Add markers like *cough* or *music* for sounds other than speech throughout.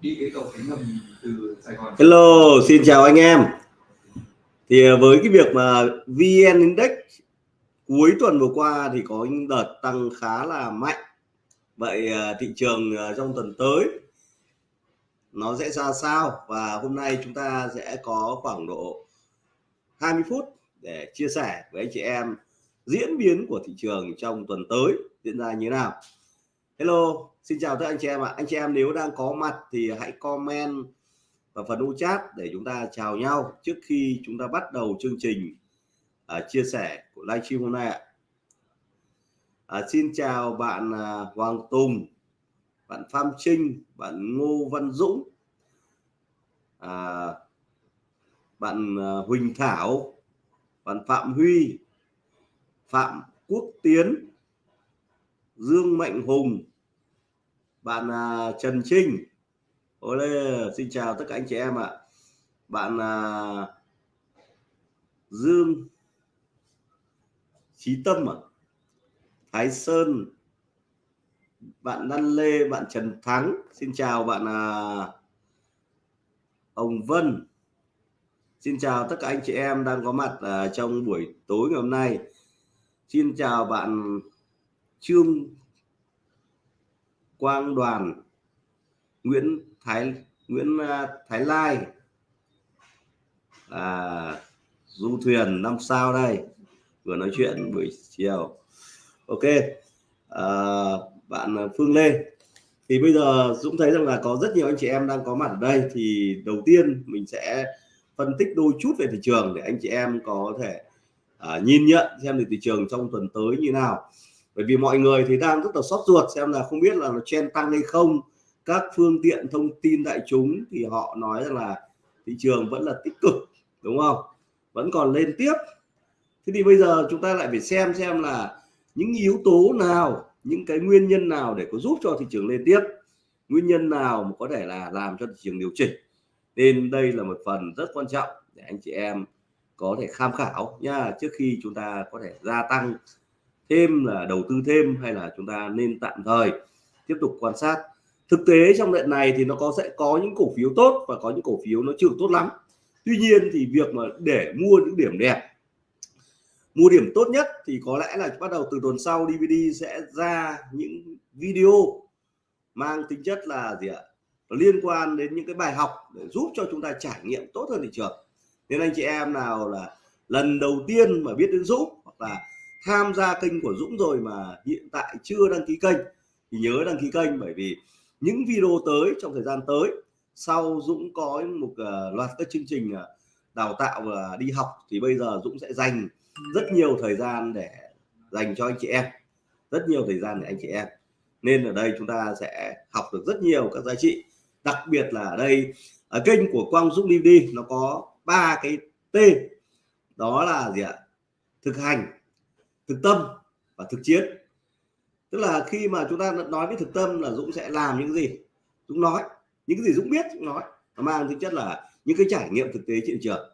đi cái cầu cánh từ Sài Gòn Hello, xin chào anh em. Thì à, với cái việc mà VN Index cuối tuần vừa qua thì có những đợt tăng khá là mạnh. Vậy à, thị trường à, trong tuần tới nó sẽ ra sao? Và hôm nay chúng ta sẽ có khoảng độ 20 phút để chia sẻ với anh chị em diễn biến của thị trường trong tuần tới diễn ra như thế nào. Hello xin chào tất anh chị em ạ. Anh chị em nếu đang có mặt thì hãy comment vào phần u chat để chúng ta chào nhau trước khi chúng ta bắt đầu chương trình uh, chia sẻ của livestream hôm nay ạ. À, xin chào bạn uh, Hoàng Tùng bạn Phạm Trinh bạn Ngô Văn Dũng à, bạn uh, Huỳnh Thảo bạn Phạm Huy Phạm Quốc Tiến Dương Mạnh Hùng bạn à, Trần Trinh. Ôi, xin chào tất cả anh chị em ạ. Bạn à, Dương Chí Tâm ạ. Thái Sơn. Bạn Đan Lê bạn Trần Thắng. Xin chào bạn à, Ông Vân. Xin chào tất cả anh chị em đang có mặt à, trong buổi tối ngày hôm nay. Xin chào bạn Trương Quang Đoàn Nguyễn Thái Nguyễn à, Thái Lai. À, du thuyền năm sao đây? Vừa nói chuyện buổi chiều. Ok à, bạn Phương Lê. Thì bây giờ Dũng thấy rằng là có rất nhiều anh chị em đang có mặt ở đây thì đầu tiên mình sẽ phân tích đôi chút về thị trường để anh chị em có thể à, nhìn nhận xem thị trường trong tuần tới như nào bởi vì mọi người thì đang rất là sốt ruột xem là không biết là nó chen tăng hay không. Các phương tiện thông tin đại chúng thì họ nói rằng là thị trường vẫn là tích cực, đúng không? Vẫn còn lên tiếp. Thế thì bây giờ chúng ta lại phải xem xem là những yếu tố nào, những cái nguyên nhân nào để có giúp cho thị trường lên tiếp. Nguyên nhân nào mà có thể là làm cho thị trường điều chỉnh. Nên đây là một phần rất quan trọng để anh chị em có thể tham khảo nha trước khi chúng ta có thể gia tăng thêm là đầu tư thêm hay là chúng ta nên tạm thời tiếp tục quan sát. Thực tế trong đoạn này thì nó có, sẽ có những cổ phiếu tốt và có những cổ phiếu nó chưa tốt lắm. Tuy nhiên thì việc mà để mua những điểm đẹp, mua điểm tốt nhất thì có lẽ là bắt đầu từ tuần sau DVD sẽ ra những video mang tính chất là gì ạ? Liên quan đến những cái bài học để giúp cho chúng ta trải nghiệm tốt hơn thị trường. Nên anh chị em nào là lần đầu tiên mà biết đến Dũng hoặc là tham gia kênh của Dũng rồi mà hiện tại chưa đăng ký kênh thì nhớ đăng ký kênh bởi vì những video tới trong thời gian tới sau Dũng có một uh, loạt các chương trình uh, đào tạo và đi học thì bây giờ Dũng sẽ dành rất nhiều thời gian để dành cho anh chị em rất nhiều thời gian để anh chị em. Nên ở đây chúng ta sẽ học được rất nhiều các giá trị đặc biệt là ở đây ở kênh của Quang Dũng DVD nó có ba cái T đó là gì ạ? Thực hành thực tâm và thực chiến. Tức là khi mà chúng ta nói với thực tâm là Dũng sẽ làm những gì? Dũng nói. Những cái gì Dũng biết Dũng nói. Nó mang tính chất là những cái trải nghiệm thực tế trên trường.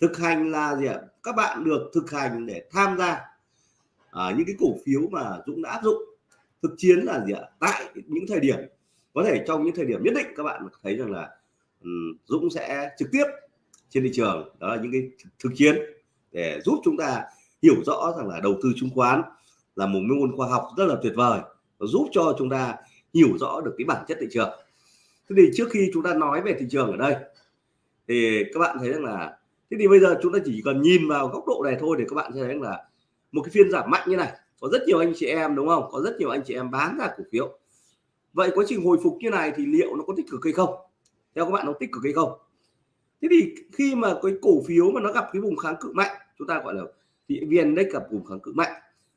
Thực hành là gì ạ? Các bạn được thực hành để tham gia à, những cái cổ phiếu mà Dũng đã áp dụng. Thực chiến là gì ạ? Tại những thời điểm có thể trong những thời điểm nhất định các bạn thấy rằng là um, Dũng sẽ trực tiếp trên thị trường. Đó là những cái thực chiến để giúp chúng ta hiểu rõ rằng là đầu tư chứng khoán là một môn khoa học rất là tuyệt vời và giúp cho chúng ta hiểu rõ được cái bản chất thị trường. Thế thì trước khi chúng ta nói về thị trường ở đây, thì các bạn thấy rằng là, thế thì bây giờ chúng ta chỉ cần nhìn vào góc độ này thôi để các bạn thấy rằng là một cái phiên giảm mạnh như này, có rất nhiều anh chị em, đúng không? Có rất nhiều anh chị em bán ra cổ phiếu. Vậy quá trình hồi phục như này thì liệu nó có tích cực hay không? Theo các bạn nó tích cực hay không? Thế thì khi mà cái cổ phiếu mà nó gặp cái vùng kháng cự mạnh, chúng ta gọi là thì vn index gặp vùng kháng cự mạnh.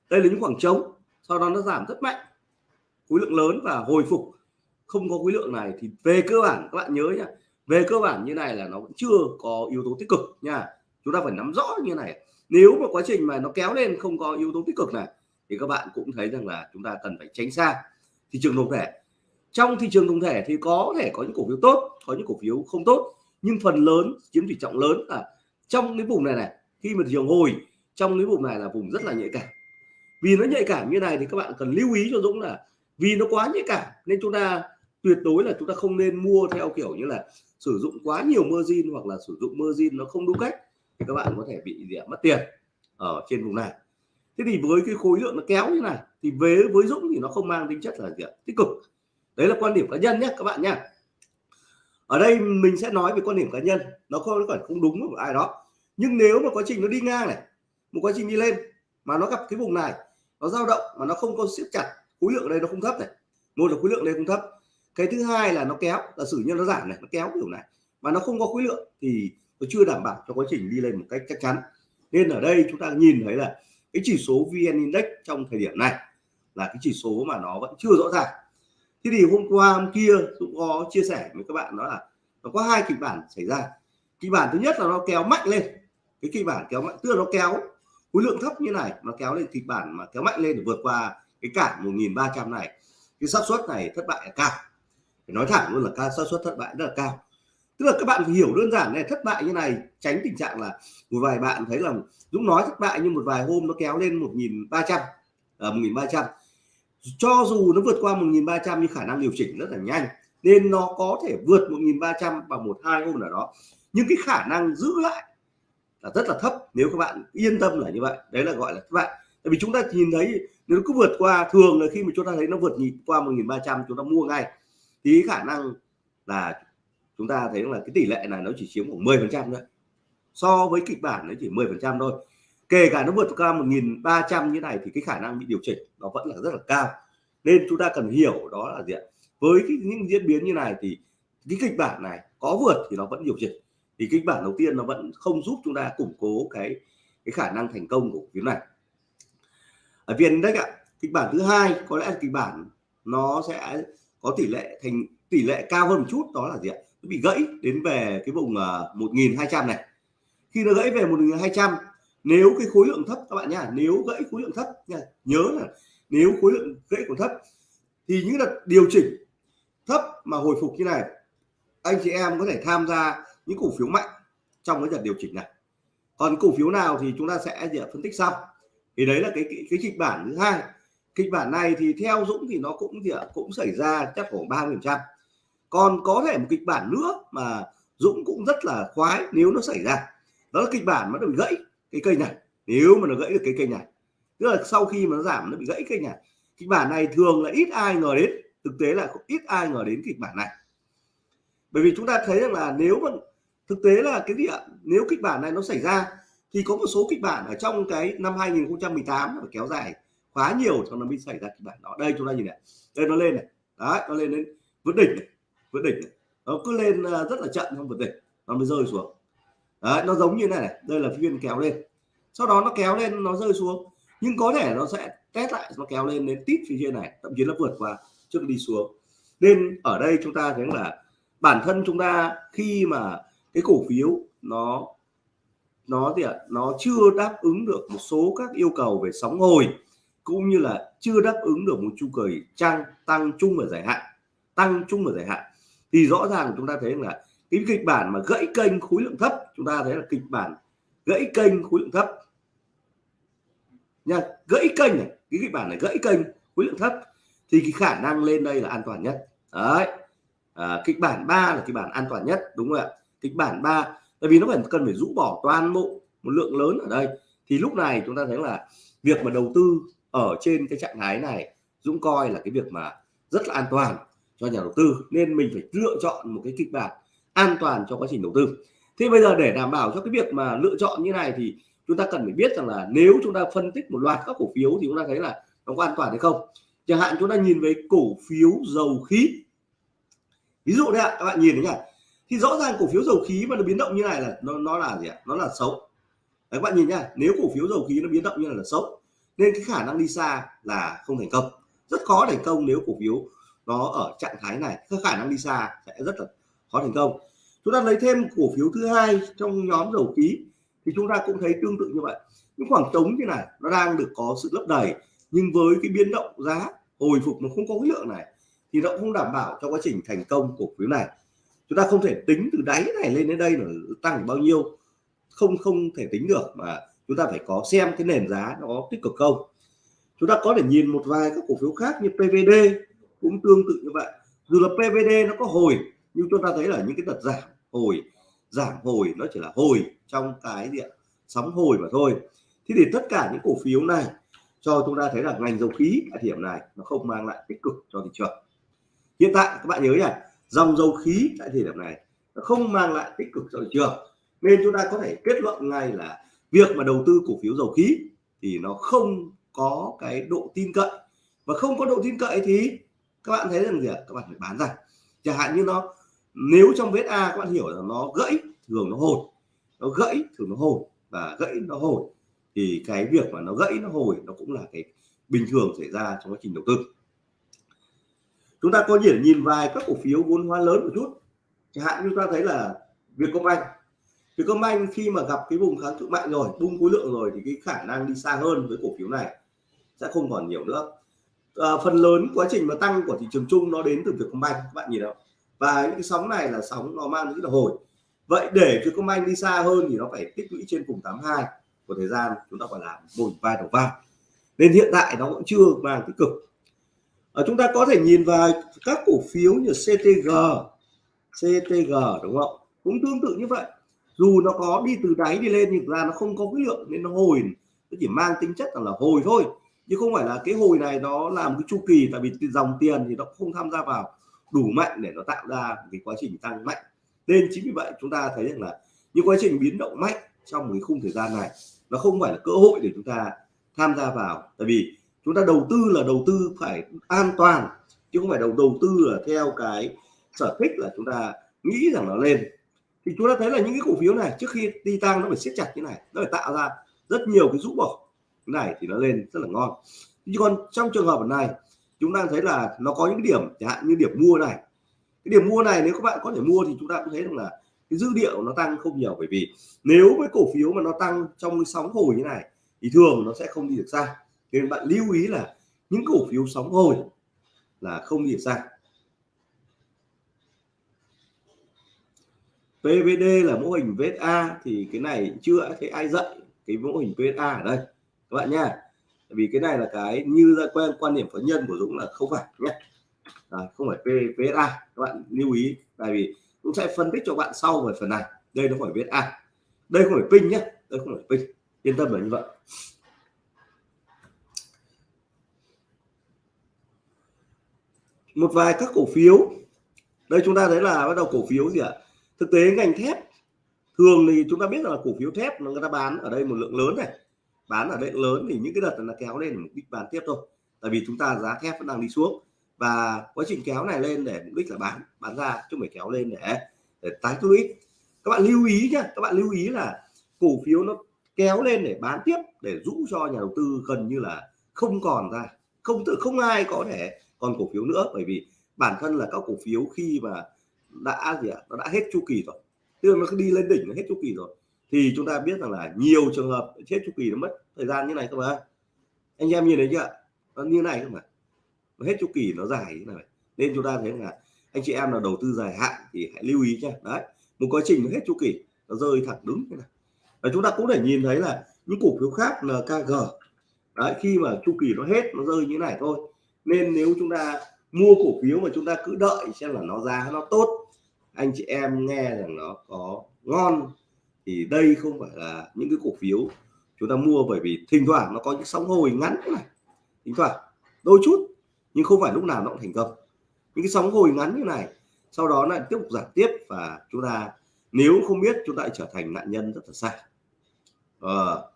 Đây là những khoảng trống, sau đó nó giảm rất mạnh. Khối lượng lớn và hồi phục. Không có khối lượng này thì về cơ bản, các bạn nhớ nhá về cơ bản như này là nó vẫn chưa có yếu tố tích cực nha. Chúng ta phải nắm rõ như này. Nếu mà quá trình mà nó kéo lên không có yếu tố tích cực này, thì các bạn cũng thấy rằng là chúng ta cần phải tránh xa thị trường tổng thể. Trong thị trường tổng thể thì có thể có những cổ phiếu tốt, có những cổ phiếu không tốt. Nhưng phần lớn, chiếm tỷ trọng lớn là trong cái vùng này này, khi mà thị trường hồi trong cái vùng này là vùng rất là nhạy cảm. Vì nó nhạy cảm như này thì các bạn cần lưu ý cho Dũng là vì nó quá nhạy cảm nên chúng ta tuyệt đối là chúng ta không nên mua theo kiểu như là sử dụng quá nhiều margin hoặc là sử dụng margin nó không đúng cách thì các bạn có thể bị gì mất tiền ở trên vùng này. Thế thì với cái khối lượng nó kéo như này thì về với Dũng thì nó không mang tính chất là gì tích cực. Đấy là quan điểm cá nhân nhé các bạn nhé ở đây mình sẽ nói về quan điểm cá nhân, nó không phải không đúng của ai đó. Nhưng nếu mà quá trình nó đi ngang này một quá trình đi lên mà nó gặp cái vùng này, nó dao động mà nó không có siết chặt, khối lượng ở đây nó không thấp này. Một là khối lượng đây không thấp. Cái thứ hai là nó kéo là sử như nó giảm này, nó kéo kiểu này mà nó không có khối lượng thì nó chưa đảm bảo cho quá trình đi lên một cách chắc chắn. Nên ở đây chúng ta nhìn thấy là cái chỉ số VN Index trong thời điểm này là cái chỉ số mà nó vẫn chưa rõ ràng. Thế thì hôm qua, hôm kia cũng có chia sẻ với các bạn đó là nó có hai kịch bản xảy ra. Kịch bản thứ nhất là nó kéo mạnh lên. Cái kịch bản kéo mạnh, tức là nó kéo khối lượng thấp như này nó kéo lên kịch bản mà kéo mạnh lên để vượt qua cái cản 1300 này, cái xác suất này thất bại là cao. Phải nói thẳng luôn là ca, xác suất thất bại rất là cao. Tức là các bạn phải hiểu đơn giản này, thất bại như này tránh tình trạng là một vài bạn thấy là Dũng nói thất bại nhưng một vài hôm nó kéo lên 1300 ở 1300 cho dù nó vượt qua 1300 nhưng khả năng điều chỉnh rất là nhanh, nên nó có thể vượt 1300 vào một hai hôm nào đó. Nhưng cái khả năng giữ lại là rất là thấp nếu các bạn yên tâm là như vậy. Đấy là gọi là các bạn tại vì chúng ta nhìn thấy nếu nó cứ vượt qua thường là khi mà chúng ta thấy nó vượt nhịp qua 1300 chúng ta mua ngay thì khả năng là chúng ta thấy là cái tỷ lệ này nó chỉ chiếm khoảng 10 phần trăm thôi. So với kịch bản nó chỉ 10 phần trăm thôi. Kể cả nó vượt qua 1.300 như này thì cái khả năng bị điều chỉnh nó vẫn là rất là cao. Nên chúng ta cần hiểu đó là gì ạ? Với cái, những diễn biến như này thì cái kịch bản này có vượt thì nó vẫn điều chỉnh thì kịch bản đầu tiên nó vẫn không giúp chúng ta củng cố cái cái khả năng thành công của phiếu này. Ở viên đấy ạ kịch bản thứ hai có lẽ là kịch bản nó sẽ có tỷ lệ thành tỷ lệ cao hơn một chút đó là gì ạ? Nó bị gãy đến về cái vùng uh, hai 1200 này. Khi nó gãy về 1200 nếu cái khối lượng thấp các bạn nhá nếu gãy khối lượng thấp nha nhớ là nếu khối lượng gãy còn thấp thì những đợt điều chỉnh thấp mà hồi phục như này anh chị em có thể tham gia những cổ phiếu mạnh trong cái đợt điều chỉnh này. Còn cổ phiếu nào thì chúng ta sẽ phân tích sau. Thì đấy là cái cái, cái kịch bản thứ hai. Kịch bản này thì theo Dũng thì nó cũng gì cũng xảy ra chắc khoảng ba phần trăm. Còn có thể một kịch bản nữa mà Dũng cũng rất là khoái nếu nó xảy ra. Đó là kịch bản mà nó bị gãy cái cây này. Nếu mà nó gãy được cái cây này. Tức là sau khi mà nó giảm nó bị gãy cây này. Kịch bản này thường là ít ai ngờ đến. Thực tế là ít ai ngờ đến kịch bản này. Bởi vì chúng ta thấy rằng là nếu mà thực tế là cái gì ạ nếu kịch bản này nó xảy ra thì có một số kịch bản ở trong cái năm 2018 nó kéo dài quá nhiều cho nó mới xảy ra kịch bản đó. Đây chúng ta nhìn này, đây nó lên này. Đấy, nó lên đến vượt đỉnh này vượt đỉnh này. nó cứ lên ờ, rất là chậm trong vượt đỉnh, nó mới rơi xuống. Đấy, nó giống như này này, đây là phiên kéo lên. Sau đó nó kéo lên, nó rơi xuống. Nhưng có thể nó sẽ test lại, nó kéo lên đến tít phía trên này, thậm chí nó vượt qua trước đi xuống. Nên ở đây chúng ta thấy là bản thân chúng ta khi mà cái cổ phiếu nó nó thì nó chưa đáp ứng được một số các yêu cầu về sóng hồi cũng như là chưa đáp ứng được một chu kỳ trang tăng chung và dài hạn tăng chung và dài hạn. Thì rõ ràng chúng ta thấy là cái kịch bản mà gãy kênh khối lượng thấp chúng ta thấy là kịch bản gãy kênh khối lượng thấp. Nha gãy kênh này cái kịch bản này gãy kênh khối lượng thấp thì cái khả năng lên đây là an toàn nhất. Đấy à, kịch bản 3 là kịch bản an toàn nhất đúng không ạ? Kịch bản 3 tại vì nó phải cần phải rũ bỏ toàn bộ một lượng lớn ở đây. Thì lúc này chúng ta thấy là việc mà đầu tư ở trên cái trạng thái này, Dũng coi là cái việc mà rất là an toàn cho nhà đầu tư. Nên mình phải lựa chọn một cái kịch bản an toàn cho quá trình đầu tư. Thế bây giờ để đảm bảo cho cái việc mà lựa chọn như này thì chúng ta cần phải biết rằng là nếu chúng ta phân tích một loạt các cổ phiếu thì chúng ta thấy là nó có an toàn hay không. Chẳng hạn chúng ta nhìn về cổ phiếu dầu khí. Ví dụ đây ạ, các bạn nhìn thấy nhỉ? Thì rõ ràng cổ phiếu dầu khí mà nó biến động như này là nó nó là gì ạ? Nó là xấu. Đấy, các bạn nhìn nhá nếu cổ phiếu dầu khí nó biến động như này là xấu nên cái khả năng đi xa là không thành công. Rất khó thành công nếu cổ phiếu nó ở trạng thái này cái khả năng đi xa sẽ rất là khó thành công. Chúng ta lấy thêm cổ phiếu thứ hai trong nhóm dầu khí thì chúng ta cũng thấy tương tự như vậy. Những khoảng trống như này nó đang được có sự lấp đầy nhưng với cái biến động giá hồi phục nó không có khối lượng này thì nó không đảm bảo cho quá trình thành công cổ phiếu này chúng ta không thể tính từ đáy này lên đến đây là tăng bao nhiêu. Không không thể tính được mà chúng ta phải có xem cái nền giá nó tích cực không. Chúng ta có thể nhìn một vài các cổ phiếu khác như PVD cũng tương tự như vậy. Dù là PVD nó có hồi, nhưng chúng ta thấy là những cái đợt giảm hồi giảm hồi nó chỉ là hồi trong cái diện sóng hồi mà thôi. Thế thì tất cả những cổ phiếu này cho chúng ta thấy là ngành dầu khí tại điểm này nó không mang lại tích cực cho thị trường. Hiện tại, các bạn nhớ nhỉ dòng dầu khí tại thời điểm này nó không mang lại tích cực cho thị trường. Nên chúng ta có thể kết luận ngay là việc mà đầu tư cổ phiếu dầu khí thì nó không có cái độ tin cậy. Và không có độ tin cậy thì các bạn thấy rằng gì ạ? Các bạn phải bán ra. Chẳng hạn như nó, nếu trong vết A các bạn hiểu là nó gãy, thường nó hồi. Nó gãy, thường nó hồi. Và gãy, nó hồi. Thì cái việc mà nó gãy, nó hồi, nó cũng là cái bình thường xảy ra trong quá trình đầu tư chúng ta có thể nhìn vài các cổ phiếu vốn hóa lớn một chút. Chẳng hạn như chúng ta thấy là Vietcombank. Vietcombank khi mà gặp cái vùng kháng cự mạnh rồi bung khối lượng rồi thì cái khả năng đi xa hơn với cổ phiếu này sẽ không còn nhiều nữa. À, phần lớn quá trình mà tăng của thị trường chung nó đến từ Vietcombank các bạn nhìn đâu? và những cái sóng này là sóng nó mang rất là hồi. Vậy để Vietcombank đi xa hơn thì nó phải tích lũy trên vùng 82 của thời gian chúng ta phải làm bồi vai đầu vai. Nên hiện tại nó cũng chưa mang tích cực à, chúng ta có thể nhìn vào các cổ phiếu như CTG CTG đúng không? Cũng tương tự như vậy. Dù nó có đi từ đáy đi lên nhưng ra nó không có cái lượng nên nó hồi. Nó chỉ mang tính chất là, là hồi thôi. Chứ không phải là cái hồi này nó làm cái chu kỳ tại vì dòng tiền thì nó không tham gia vào đủ mạnh để nó tạo ra cái quá trình tăng mạnh. Nên chính vì vậy chúng ta thấy rằng là những quá trình biến động mạnh trong cái khung thời gian này nó không phải là cơ hội để chúng ta tham gia vào. Tại vì chúng ta đầu tư là đầu tư phải an toàn, chứ không phải đầu đầu tư là theo cái sở thích là chúng ta nghĩ rằng nó lên. Thì chúng ta thấy là những cái cổ phiếu này, trước khi đi tăng nó phải siết chặt như này, nó phải tạo ra rất nhiều cái rũ bỏ. Này thì nó lên rất là ngon. Nhưng còn trong trường hợp này, chúng ta thấy là nó có những điểm, chẳng hạn như điểm mua này. Cái điểm mua này nếu các bạn có thể mua thì chúng ta cũng thấy rằng là cái dư địa nó tăng không nhiều, bởi vì nếu với cổ phiếu mà nó tăng trong cái sóng hồi như này, thì thường nó sẽ không đi được xa nên bạn lưu ý là những cổ phiếu sóng hồi là không đi được PVD là mô hình VSA thì cái này chưa thấy ai dạy cái mô hình VSA ở đây. Các bạn nha. Vì cái này là cái như ra quen quan điểm cá nhân của Dũng là không phải nhé. À, không phải VSA các bạn lưu ý. Tại vì Dũng sẽ phân tích cho bạn sau về phần này. Đây nó phải VSA đây không phải pin nhé. Đây không phải pin. Yên tâm là như vậy. Một vài các cổ phiếu. Đây chúng ta thấy là bắt đầu cổ phiếu gì ạ? Thực tế ngành thép, thường thì chúng ta biết là cổ phiếu thép nó người ta bán ở đây một lượng lớn này. Bán ở đây lớn thì những cái đợt là kéo lên mục đích bán tiếp thôi. Tại vì chúng ta giá thép vẫn đang đi xuống. Và quá trình kéo này lên để mục đích là bán bán ra chứ không phải kéo lên để để tái tích lũy các bạn lưu ý nhé các bạn lưu ý là cổ phiếu nó kéo lên để bán tiếp, để rũ cho nhà đầu tư gần như là không còn ra. Không tự không ai có thể còn cổ phiếu nữa, bởi vì bản thân là các cổ phiếu khi mà đã gì ạ, nó đã hết chu kỳ rồi. Tức là nó cứ đi lên đỉnh nó hết chu kỳ rồi. Thì chúng ta biết rằng là nhiều trường hợp chết chu kỳ nó mất thời gian như này các bạn anh em nhìn thấy chưa nó như này không ạ nó hết chu kỳ, nó dài như này. Nên chúng ta thấy là anh chị em nào đầu tư dài hạn thì hãy lưu ý nhé đấy, một quá trình nó hết chu kỳ, nó rơi thẳng đứng thế này. Và chúng ta cũng để nhìn thấy là những cổ phiếu khác NKG đấy, khi mà chu kỳ nó hết, nó rơi như này thôi nên nếu chúng ta mua cổ phiếu mà chúng ta cứ đợi xem là nó giá nó tốt, anh chị em nghe rằng nó có ngon, thì đây không phải là những cái cổ phiếu chúng ta mua bởi vì thỉnh thoảng nó có những sóng hồi ngắn này. Thỉnh thoảng, đôi chút, nhưng không phải lúc nào nó cũng thành công. Những cái sóng hồi ngắn như này, sau đó lại tiếp tục giảm tiếp và chúng ta nếu không biết chúng ta trở thành nạn nhân rất là sai. Ờ.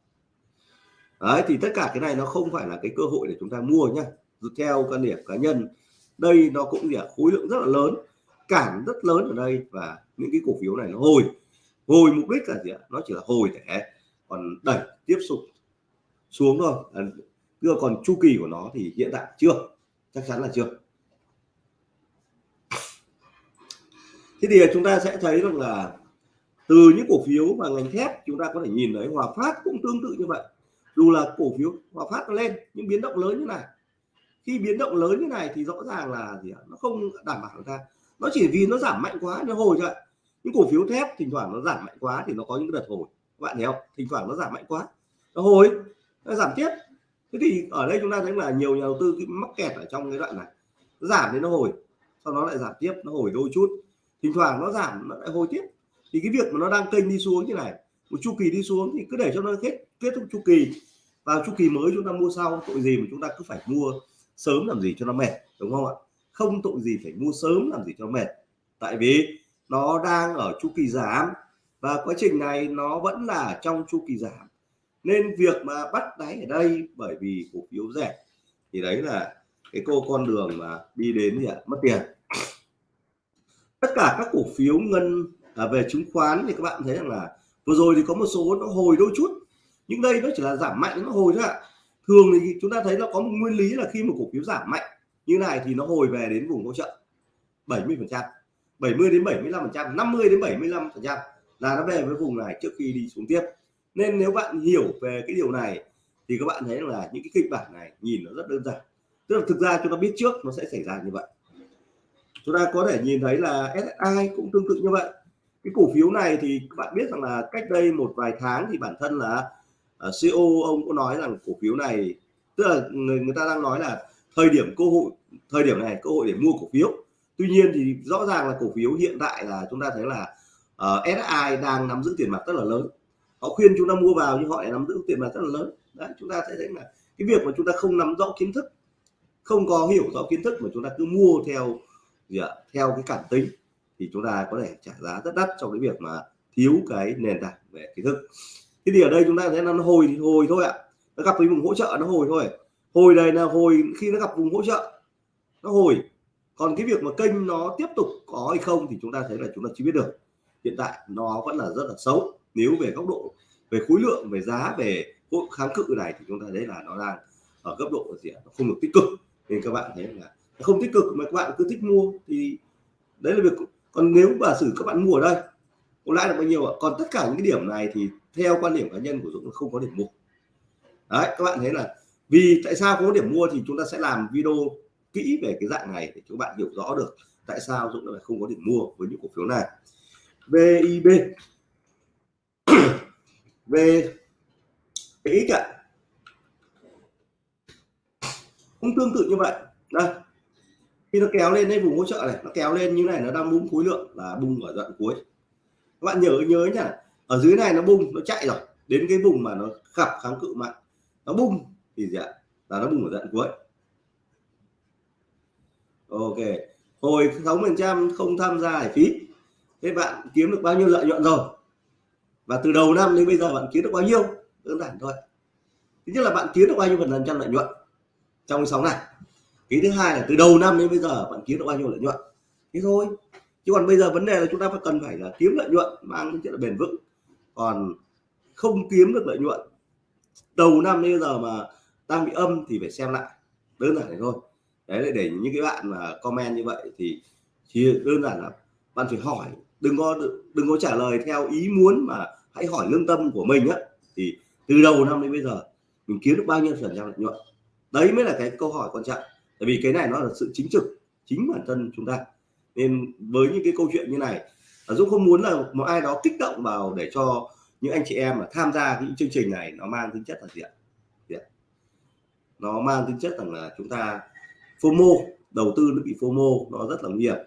đấy, thì tất cả cái này nó không phải là cái cơ hội để chúng ta mua nhá theo quan điểm cá nhân đây nó cũng gì khối lượng rất là lớn cản rất lớn ở đây và những cái cổ phiếu này nó hồi. Hồi mục đích là gì ạ? Nó chỉ là hồi để còn đẩy tiếp tục xuống thôi. À, còn chu kỳ của nó thì hiện tại chưa chắc chắn là chưa. Thế thì chúng ta sẽ thấy rằng là từ những cổ phiếu và ngành thép chúng ta có thể nhìn thấy Hòa Phát cũng tương tự như vậy. Dù là cổ phiếu Hòa Phát nó lên những biến động lớn như này khi biến động lớn như này thì rõ ràng là gì ạ? Nó không đảm bảo ra. Ta nó chỉ vì nó giảm mạnh quá nó hồi thôi. những cổ phiếu thép thỉnh thoảng nó giảm mạnh quá thì nó có những đợt hồi. Các bạn thấy không? Thỉnh thoảng nó giảm mạnh quá, nó hồi, nó giảm tiếp. Thế thì ở đây chúng ta thấy là nhiều nhà đầu tư mắc kẹt ở trong cái đoạn này. Nó giảm đến nó hồi, sau đó lại giảm tiếp, nó hồi đôi chút. Thỉnh thoảng nó giảm, nó lại hồi tiếp. Thì cái việc mà nó đang kênh đi xuống như này, một chu kỳ đi xuống thì cứ để cho nó kết kết thúc chu kỳ. Vào chu kỳ mới chúng ta mua sau, tội gì mà chúng ta cứ phải mua sớm làm gì cho nó mệt đúng không ạ? Không tội gì phải mua sớm làm gì cho mệt. Tại vì nó đang ở chu kỳ giảm và quá trình này nó vẫn là trong chu kỳ giảm. Nên việc mà bắt đáy ở đây bởi vì cổ phiếu rẻ thì đấy là cái cô con đường mà đi đến thì mất tiền. Tất cả các cổ phiếu ngân à, về chứng khoán thì các bạn thấy rằng là vừa rồi thì có một số nó hồi đôi chút nhưng đây nó chỉ là giảm mạnh nó hồi thôi ạ thường thì chúng ta thấy nó có một nguyên lý là khi một cổ phiếu giảm mạnh như này thì nó hồi về đến vùng hỗ trợ 70 phần trăm 70 đến 75 phần trăm 50 đến 75 phần trăm là nó về với vùng này trước khi đi xuống tiếp. Nên nếu bạn hiểu về cái điều này thì các bạn thấy là những cái kịch bản này nhìn nó rất đơn giản. Tức là thực ra chúng ta biết trước nó sẽ xảy ra như vậy. Chúng ta có thể nhìn thấy là SSI cũng tương tự như vậy. Cái cổ phiếu này thì các bạn biết rằng là cách đây một vài tháng thì bản thân là Ờ, uh, CEO ông có nói rằng cổ phiếu này tức là người, người ta đang nói là thời điểm cơ hội thời điểm này cơ hội để mua cổ phiếu. Tuy nhiên thì rõ ràng là cổ phiếu hiện tại là chúng ta thấy là ờ, uh, SI đang nắm giữ tiền mặt rất là lớn. Họ khuyên chúng ta mua vào nhưng họ lại nắm giữ tiền mặt rất là lớn. Đấy chúng ta sẽ thấy là cái việc mà chúng ta không nắm rõ kiến thức không có hiểu rõ kiến thức mà chúng ta cứ mua theo gì ạ theo cái cảm tính thì chúng ta có thể trả giá rất đắt trong cái việc mà thiếu cái nền tảng về kiến thức thế thì ở đây chúng ta thấy nó hồi thì hồi thôi ạ. Nó gặp cái vùng hỗ trợ nó hồi thôi. Hồi đây là hồi khi nó gặp vùng hỗ trợ, nó hồi. Còn cái việc mà kênh nó tiếp tục có hay không thì chúng ta thấy là chúng ta chưa biết được. Hiện tại nó vẫn là rất là xấu. Nếu về góc độ, về khối lượng, về giá, về kháng cự này thì chúng ta thấy là nó đang ở cấp độ gì nó không được tích cực. Nên các bạn thấy là không tích cực mà các bạn cứ thích mua thì đấy là việc. Còn nếu giả sử các bạn mua ở đây có lãi được bao nhiêu ạ? Còn tất cả những cái điểm này thì theo quan điểm cá nhân của Dũng không có điểm mua. Đấy, các bạn thấy là vì tại sao không có điểm mua thì chúng ta sẽ làm video kỹ về cái dạng này để các bạn hiểu rõ được tại sao Dũng lại không có điểm mua với những cổ phiếu này. VIB về cái ạ. Cũng tương tự như vậy. Đây. Khi nó kéo lên đây, vùng hỗ trợ này, nó kéo lên như này, nó đang bung khối lượng là bung ở đoạn cuối các bạn nhớ nhớ nhá. Ở dưới này nó bung, nó chạy rồi. Đến cái vùng mà nó gặp kháng cự mạnh, nó bung thì gì ạ? Là nó bung ở đoạn cuối. Ok. Hồi 6 phần trăm không tham gia hải phí, thế bạn kiếm được bao nhiêu lợi nhuận rồi? Và từ đầu năm đến bây giờ bạn kiếm được bao nhiêu? Đơn giản thôi. Thứ nhất là bạn kiếm được bao nhiêu phần trăm lợi nhuận trong sóng này? Cái thứ hai là từ đầu năm đến bây giờ bạn kiếm được bao nhiêu lợi nhuận? Thế thôi chứ còn bây giờ vấn đề là chúng ta phải cần phải là kiếm lợi nhuận, mang tính chất là bền vững. Còn không kiếm được lợi nhuận, đầu năm đến bây giờ mà đang bị âm thì phải xem lại. Đơn giản này thôi. Đấy là để những cái bạn mà comment như vậy thì chỉ đơn giản là bạn phải hỏi, đừng có đừng có trả lời theo ý muốn mà hãy hỏi lương tâm của mình á. Thì từ đầu năm đến bây giờ, mình kiếm được bao nhiêu phần trăm lợi nhuận? Đấy mới là cái câu hỏi quan trọng. Tại vì cái này nó là sự chính trực, chính bản thân chúng ta nên với những cái câu chuyện như này à, Dũng không muốn là một ai đó kích động vào để cho những anh chị em mà tham gia những chương trình này nó mang tính chất là gì ạ? Nó mang tính chất rằng là chúng ta FOMO đầu tư nó bị FOMO nó rất là nguy hiểm.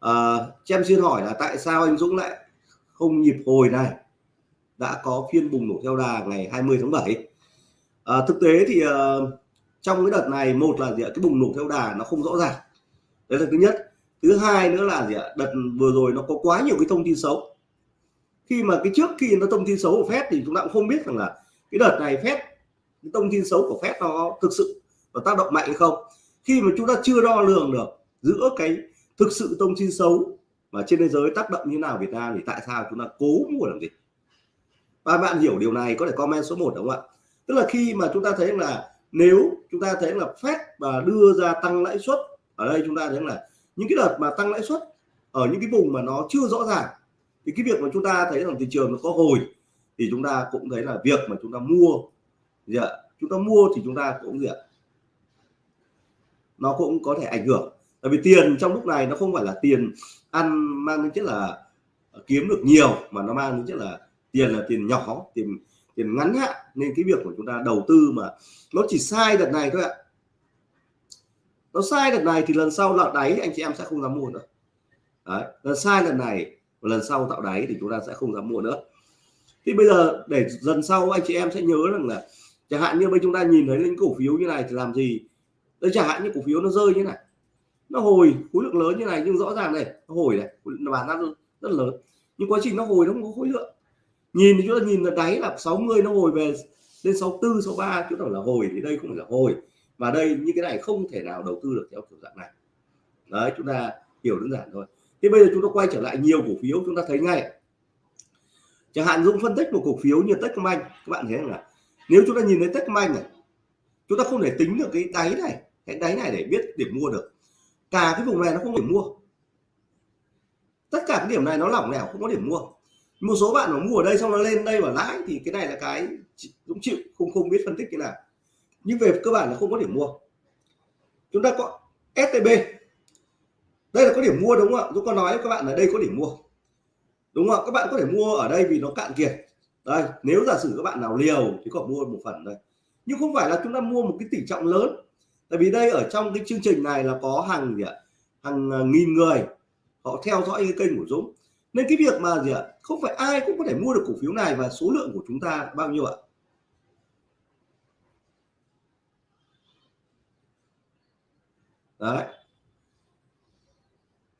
À, cho em xin hỏi là tại sao anh Dũng lại không nhịp hồi này? Đã có phiên bùng nổ theo đà ngày 20 tháng 7 à, thực tế thì uh, trong cái đợt này một là gì ạ? Cái bùng nổ theo đà nó không rõ ràng. Đấy là thứ nhất thứ hai nữa là gì ạ? Đợt vừa rồi nó có quá nhiều cái thông tin xấu. Khi mà cái trước khi nó thông tin xấu của phép thì chúng ta cũng không biết rằng là cái đợt này phép cái thông tin xấu của phép nó thực sự nó tác động mạnh hay không. Khi mà chúng ta chưa đo lường được giữa cái thực sự thông tin xấu mà trên thế giới tác động như nào Việt Nam thì tại sao chúng ta cố mua làm gì? Và bạn hiểu điều này, có thể comment số 1 đúng không ạ? Tức là khi mà chúng ta thấy là nếu chúng ta thấy là phép và đưa ra tăng lãi suất, ở đây chúng ta thấy là những cái đợt mà tăng lãi suất ở những cái vùng mà nó chưa rõ ràng, thì cái việc mà chúng ta thấy rằng thị trường nó có hồi, thì chúng ta cũng thấy là việc mà chúng ta mua, gì ạ? Chúng ta mua thì chúng ta cũng gì ạ? Nó cũng có thể ảnh hưởng. Tại vì tiền trong lúc này nó không phải là tiền ăn mang tính chất là kiếm được nhiều, mà nó mang tính chất là tiền là tiền nhỏ, tiền tiền ngắn hạn. Nên cái việc của chúng ta đầu tư mà nó chỉ sai đợt này thôi ạ nó sai lần này thì lần sau là đáy anh chị em sẽ không dám mua nữa. Đấy, lần sai lần này và lần sau tạo đáy thì chúng ta sẽ không dám mua nữa. Thì bây giờ để dần sau anh chị em sẽ nhớ rằng là chẳng hạn như bây chúng ta nhìn thấy những cổ phiếu như này thì làm gì? Đây chẳng hạn như cổ phiếu nó rơi như này. Nó hồi, khối lượng lớn như này nhưng rõ ràng này, nó hồi này bán ra rất lớn. Nhưng quá trình nó hồi nó không có khối lượng. Nhìn thì chúng ta nhìn là đáy là 60 nó hồi về lên 64 63 chúng ta là hồi thì đây không phải là hồi và đây, như cái này không thể nào đầu tư được theo kiểu dạng này. Đấy, chúng ta hiểu đơn giản thôi. Thế bây giờ chúng ta quay trở lại nhiều cổ phiếu, chúng ta thấy ngay. Chẳng hạn Dũng phân tích một cổ phiếu như Techcombank các bạn thấy là nếu chúng ta nhìn thấy Techcombank này, chúng ta không thể tính được cái đáy này, cái đáy này để biết điểm mua được. Cả cái vùng này nó không điểm mua. Tất cả cái điểm này nó lỏng lẻo, không có điểm mua. Một số bạn mà mua ở đây xong nó lên đây và lãi, thì cái này là cái Dũng chịu, không không biết phân tích thế nào nhưng về cơ bản là không có điểm mua. Chúng ta có STB đây là có điểm mua đúng không ạ? Dũng có nói với các bạn là đây có điểm mua. Đúng không ạ? Các bạn có thể mua ở đây vì nó cạn kiệt. Đây, nếu giả sử các bạn nào liều thì có mua một phần đây. Nhưng không phải là chúng ta mua một cái tỷ trọng lớn. Tại vì đây ở trong cái chương trình này là có hàng gì ạ? Hàng à, nghìn người. Họ theo dõi cái kênh của Dũng. Nên cái việc mà gì ạ? Không phải ai cũng có thể mua được cổ phiếu này và số lượng của chúng ta bao nhiêu ạ? Đấy.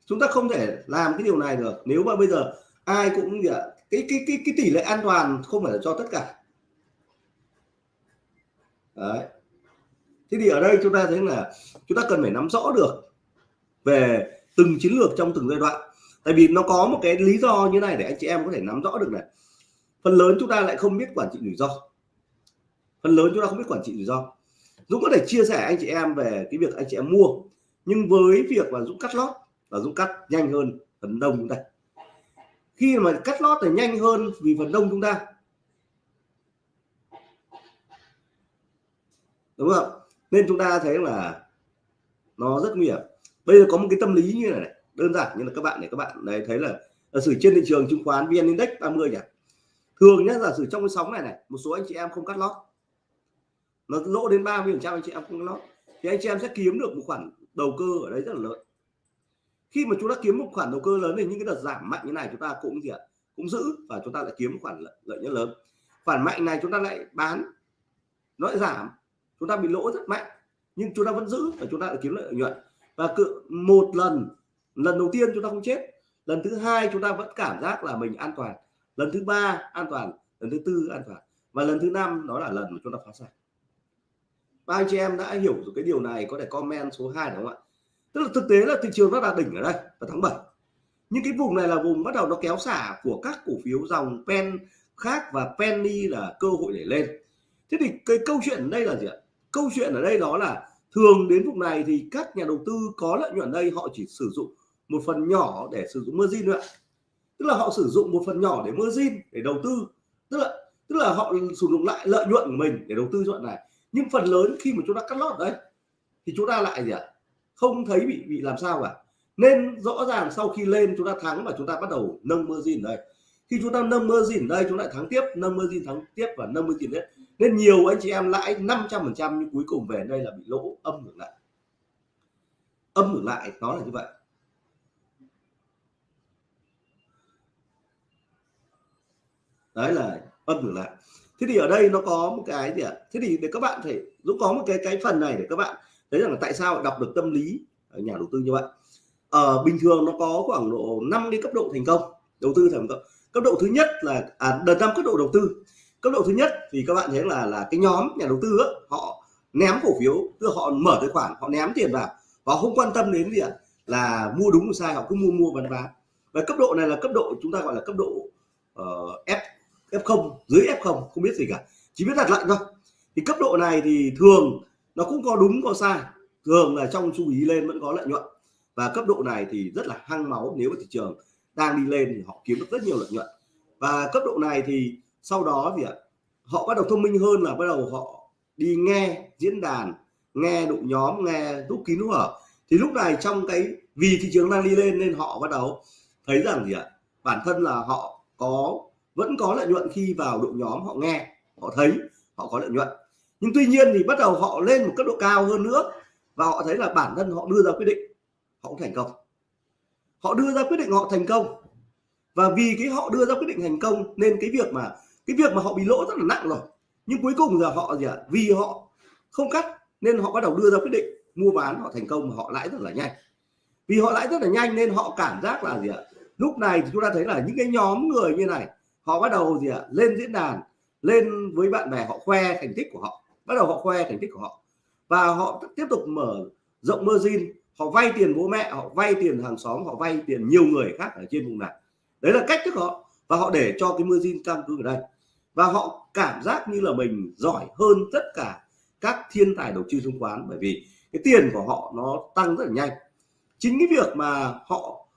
Chúng ta không thể làm cái điều này được. Nếu mà bây giờ ai cũng, gì ạ, cái cái cái cái tỷ lệ an toàn không phải là cho tất cả. Đấy. Thế thì ở đây chúng ta thấy là chúng ta cần phải nắm rõ được về từng chiến lược trong từng giai đoạn. Tại vì nó có một cái lý do như này để anh chị em có thể nắm rõ được này. Phần lớn chúng ta lại không biết quản trị rủi ro. Phần lớn chúng ta không biết quản trị rủi ro. Dũng có thể chia sẻ anh chị em về cái việc anh chị em mua nhưng với việc là Dũng cắt lót và Dũng cắt nhanh hơn phần đông chúng ta. Khi mà cắt lót thì nhanh hơn vì phần đông chúng ta. Đúng không? Nên chúng ta thấy là nó rất nguy hiểm. Bây giờ có một cái tâm lý như này, này đơn giản như là các bạn này các bạn này thấy là giả sử trên thị trường chứng khoán vn index 30 nhỉ? Thường nhất giả sử trong cái sóng này này một số anh chị em không cắt lót. Nó lỗ đến 30 phần trăm anh chị em không cắt lót. Thì anh chị em sẽ kiếm được một khoản đầu cơ ở đấy rất là lớn. Khi mà chúng ta kiếm một khoản đầu cơ lớn thì những cái đợt giảm mạnh như này chúng ta cũng gì ạ? Cũng giữ và chúng ta lại kiếm một khoản lợi, lợi nhuận lớn. Khoản mạnh này chúng ta lại bán nó lại giảm. Chúng ta bị lỗ rất mạnh nhưng chúng ta vẫn giữ và chúng ta lại kiếm lợi nhuận. Và cự một lần lần đầu tiên chúng ta không chết lần thứ hai chúng ta vẫn cảm giác là mình an toàn lần thứ ba an toàn lần thứ tư an toàn và lần thứ năm đó là lần mà chúng ta phá sản ba anh chị em đã hiểu được cái điều này, có thể comment số 2 đúng không ạ? Tức là thực tế là thị trường nó đạt đỉnh ở đây, vào tháng 7 nhưng cái vùng này là vùng bắt đầu nó kéo xả của các cổ phiếu dòng pen khác và penny là cơ hội để lên. Thế thì cái câu chuyện ở đây là gì ạ? Câu chuyện ở đây đó là thường đến vùng này thì các nhà đầu tư có lợi nhuận đây, họ chỉ sử dụng một phần nhỏ để sử dụng margin nữa tức là họ sử dụng một phần nhỏ để margin để đầu tư. Tức là tức là họ sử dụng lại lợi nhuận của mình để đầu tư chọn này nhưng phần lớn khi mà chúng ta cắt lót đấy thì chúng ta lại gì ạ? Không thấy bị bị làm sao cả. Nên rõ ràng sau khi lên chúng ta thắng và chúng ta bắt đầu nâng mơ gìn đây. Khi chúng ta nâng mơ gìn đây, chúng lại thắng tiếp, nâng mơ gìn thắng tiếp và nâng mơ gìn đấy nên nhiều anh chị em lãi 500 phần trăm nhưng cuối cùng về đây là bị lỗ âm ngược lại. Âm ngược lại, nó là như vậy. Đấy là âm ngược lại thế thì ở đây nó có một cái gì ạ? Thế thì để các bạn thể dũng có một cái cái phần này để các bạn thấy rằng là tại sao đọc được tâm lý ở nhà đầu tư như vậy. Ở à, bình thường nó có khoảng độ 5 cái cấp độ thành công đầu tư thành công. Cấp độ thứ nhất là à, đợt năm cấp độ đầu tư. Cấp độ thứ nhất thì các bạn thấy là là cái nhóm nhà đầu tư ấy, họ ném cổ phiếu tức họ mở tài khoản họ ném tiền vào. Họ không quan tâm đến gì ạ? Là mua đúng sai họ cứ mua mua bán bán. Và cấp độ này là cấp độ chúng ta gọi là cấp độ uh, F. F0 dưới F0 không biết gì cả. Chỉ biết đặt lệnh thôi. Thì cấp độ này thì thường nó cũng có đúng, có sai. Thường là trong chú ý lên vẫn có lợi nhuận. Và cấp độ này thì rất là hăng máu nếu mà thị trường đang đi lên thì họ kiếm được rất nhiều lợi nhuận. Và cấp độ này thì sau đó thì ạ, họ bắt đầu thông minh hơn là bắt đầu họ đi nghe diễn đàn, nghe đội nhóm, nghe rút kín rút hở. Thì lúc này trong cái, vì thị trường đang đi lên nên họ bắt đầu thấy rằng gì ạ, bản thân là họ có vẫn có lợi nhuận khi vào đội nhóm họ nghe, họ thấy, họ có lợi nhuận. Nhưng tuy nhiên thì bắt đầu họ lên một cấp độ cao hơn nữa và họ thấy là bản thân họ đưa ra quyết định, họ cũng thành công. Họ đưa ra quyết định họ thành công. Và vì cái họ đưa ra quyết định thành công nên cái việc mà, cái việc mà họ bị lỗ rất là nặng rồi. Nhưng cuối cùng giờ họ gì ạ? Vì họ không cắt nên họ bắt đầu đưa ra quyết định mua bán họ thành công mà họ lãi rất là nhanh. Vì họ lãi rất là nhanh nên họ cảm giác là gì ạ? Lúc này thì chúng ta thấy là những cái nhóm người như này họ bắt đầu gì ạ? Lên diễn đàn, lên với bạn bè họ khoe thành tích của họ, bắt đầu họ khoe thành tích của họ. Và họ tiếp tục mở rộng margin, họ vay tiền bố mẹ, họ vay tiền hàng xóm, họ vay tiền nhiều người khác ở trên vùng này. Đấy là cách thức họ, và họ để cho cái margin căn cứ ở đây. Và họ cảm giác như là mình giỏi hơn tất cả các thiên tài đầu tư chứng khoán, bởi vì cái tiền của họ nó tăng rất là nhanh. Chính cái việc mà họ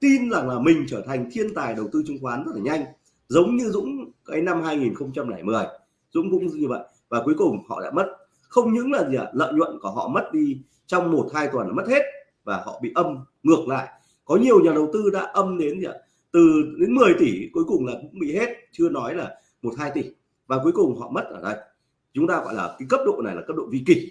tin rằng là mình trở thành thiên tài đầu tư chứng khoán rất là nhanh giống như Dũng, cái năm 2010 Dũng cũng như vậy. Và cuối cùng họ đã mất. Không những là gì ạ, lợi nhuận của họ mất đi trong một, hai tuần là mất hết và họ bị âm ngược lại. Có nhiều nhà đầu tư đã âm đến gì ạ, từ đến 10 tỷ, cuối cùng là cũng bị hết, chưa nói là một, hai tỷ. Và cuối cùng họ mất ở đây. Chúng ta gọi là cái cấp độ này là cấp độ vi kỷ.